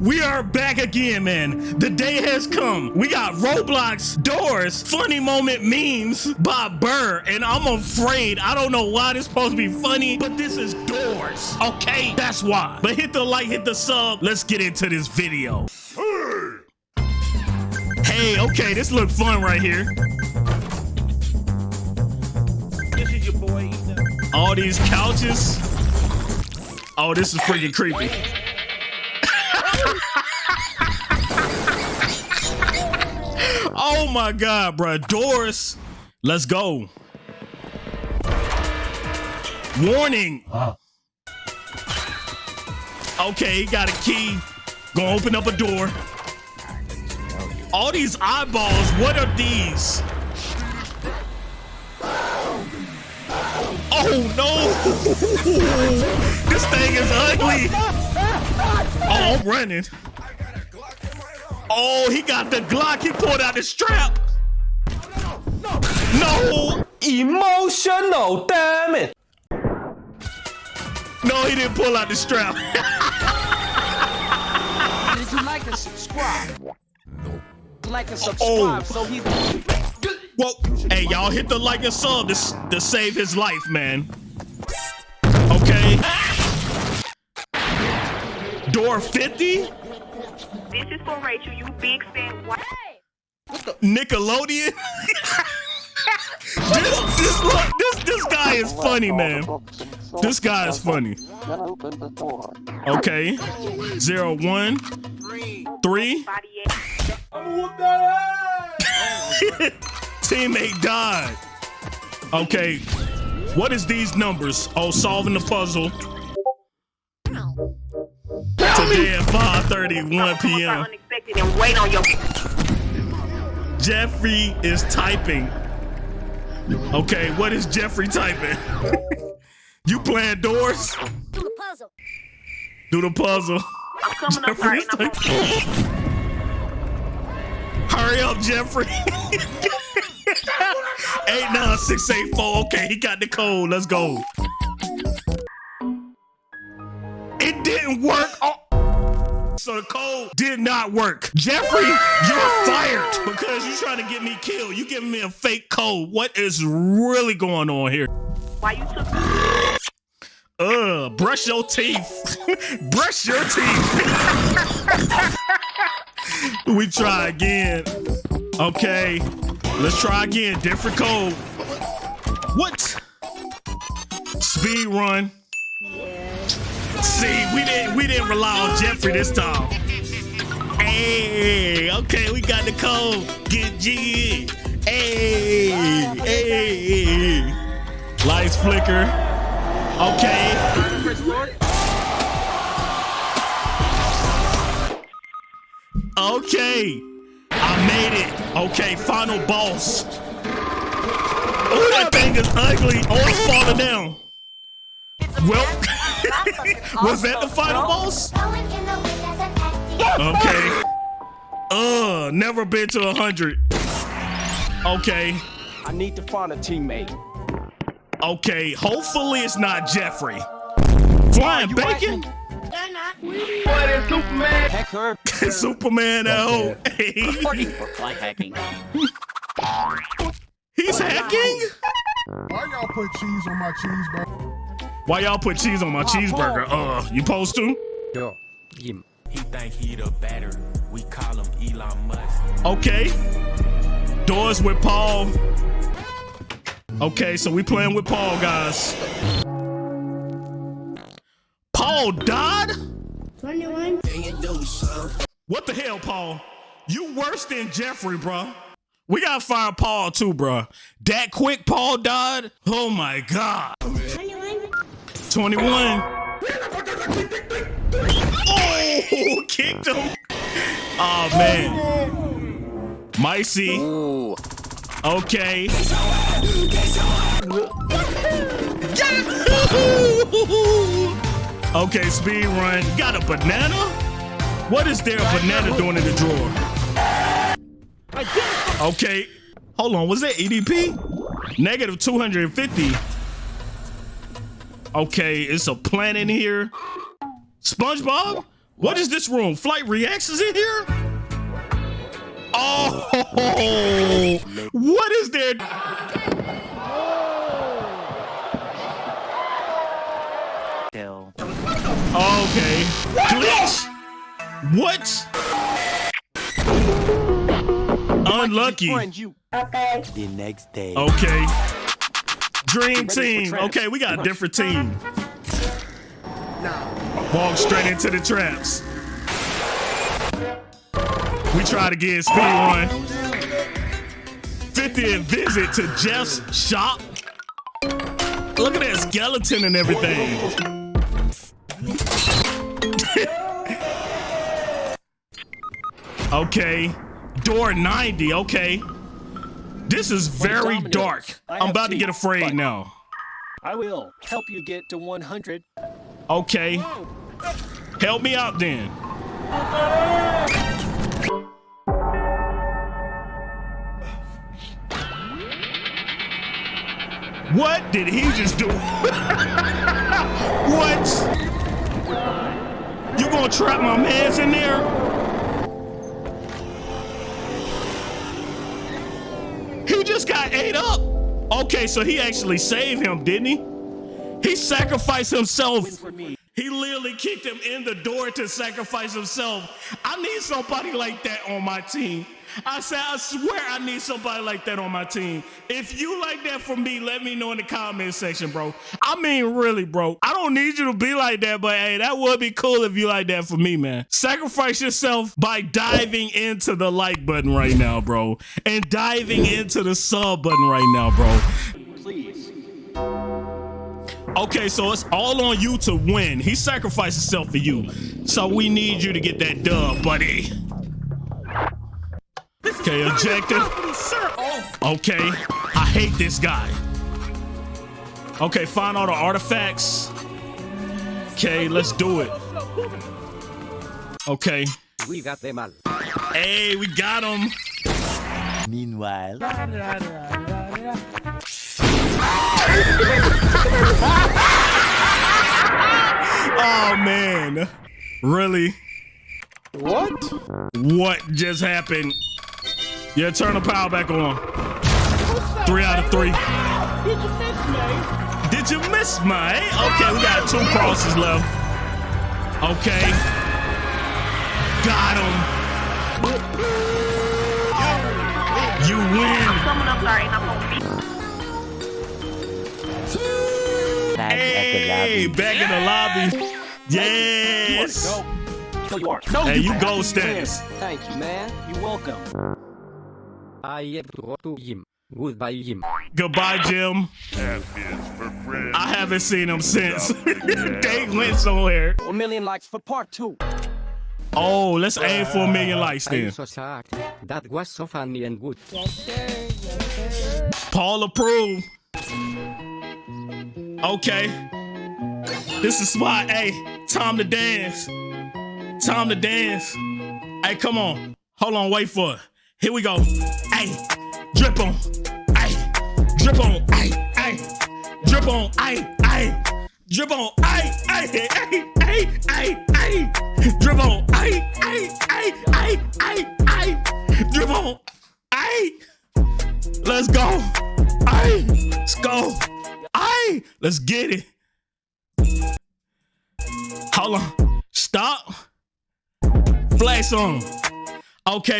We are back again, man. The day has come. We got Roblox doors, funny moment memes by Burr, and I'm afraid I don't know why this supposed to be funny, but this is doors. Okay, that's why. But hit the like, hit the sub. Let's get into this video. Hey, okay, this look fun right here. This is your boy. Ethan. All these couches. Oh, this is freaking creepy. Oh my god, bro. Doris, Let's go. Warning. Okay, got a key. Gonna open up a door. All these eyeballs, what are these? Oh no! this thing is ugly. Oh, I'm running. Oh, he got the Glock. He pulled out the strap. No, Emotional, damn it! no, he didn't pull out the strap. Did you like and subscribe? No. Like and oh. subscribe. Oh. So he's. Whoa, hey, y'all hit the like and sub to, to save his life, man. Okay. Door 50? This is for Rachel, you big fan. Why? Nickelodeon? this, this, this, this guy is funny, man. This guy is funny. Okay. Zero, one, three. Teammate died. Okay. What is these numbers? Oh, solving the puzzle. Today at 5:31 p.m. Unexpected and wait on your. Jeffrey is typing. Okay, what is Jeffrey typing? you playing doors? Do the puzzle. Do the puzzle. I'm coming up Jeffrey right is now. typing. Hurry up, Jeffrey. 89684. Okay, he got the code. Let's go. Didn't work. Oh. So the code did not work. Jeffrey, you're fired because you're trying to get me killed. You giving me a fake code. What is really going on here? Why you took? Ugh, brush your teeth. brush your teeth. we try again. Okay, let's try again. Different code. What? Speed run. See, we didn't we didn't rely on Jeffrey this time. Hey, okay, we got the code. Get G. Hey, hey. Lights flicker. Okay. Okay. I made it. Okay, final boss. Oh, that thing is ugly. Oh, it's falling down. Well, was that the final boss? Okay. Uh, never been to a hundred. Okay. I need to find a teammate. Okay. Hopefully it's not Jeffrey. Flying bacon? Hacker. Superman at home. Hey, Like hacking. he's hacking? Why y'all put cheese on my cheeseburger? Why y'all put cheese on my cheeseburger? Uh, you supposed to? Yo. Him. He think he the better. We call him Elon Musk. Okay. Doors with Paul. Okay, so we playing with Paul, guys. Paul died? 21. What the hell, Paul? You worse than Jeffrey, bro. We gotta fire Paul too, bro. That quick Paul died? Oh my god. 21. 21. Oh, kicked him. Oh man. Micey. Okay. Okay, speed run. Got a banana? What is there a banana doing in the drawer? Okay. Hold on. Was that EDP? Negative 250. Okay, it's a plant in here. SpongeBob? What is this room? Flight reactions in here? Oh, what is there? Okay. Glitch. What? Unlucky. Friend you. The next day. Okay. Dream team. Okay, we got a different team. Walk straight into the traps. We try to get speed one. 50th visit to Jeff's shop. Look at that skeleton and everything. okay. Door 90. Okay. This is very dark. I'm about to get afraid but- now. I will help you get to 100. Okay. Help me out then. What did he just do? what? You gonna trap my mans in there? He just got ate up. Okay, so he actually saved him, didn't he? He sacrificed himself. He literally kicked him in the door to sacrifice himself. I need somebody like that on my team. I said, I swear I need somebody like that on my team. If you like that for me, let me know in the comment section, bro. I mean, really, bro. I don't need you to be like that, but hey, that would be cool if you like that for me, man. Sacrifice yourself by diving into the like button right now, bro. And diving into the sub button right now, bro. Please. Okay, so it's all on you to win. He sacrificed himself for you. So we need you to get that dub, buddy. Okay, objective. Okay, I hate this guy. Okay, find all the artifacts. Okay, let's do it. Okay. We got them all. Hey, we got them. Meanwhile, Oh man. Really? What? What just happened? Yeah, turn the power back on. Three out of three. Did you miss me? Did you miss me? Okay, we got two crosses left. Okay. Got him. Oh, you win. Someone I'm sorry, and I'm gonna be. back Hey, at the lobby. back in the lobby. Yes. No. No, you are. No, Hey, you have go to status. Thank you, man. You're welcome. I have to go to him. Goodbye, Jim. Goodbye, Jim. I haven't seen him since. they went somewhere. A million likes for part two. Oh, let's aim for a million likes I'm then. so sad. That was so funny and good. Paul approved. Okay. This is spot. Hey, time to dance. Time to dance. Hey, come on. Hold on, wait for it. Here we go. Hey, drip on. Hey, drip on. Hey, hey, drip on. Hey, hey, drip on. Hey, hey, hey, hey, hey, hey, drip on. Hey, hey, hey, hey, hey, hey, drip on. Hey. Let's go. Aye. Let's get it. Hold on. Stop. Flex on. Okay.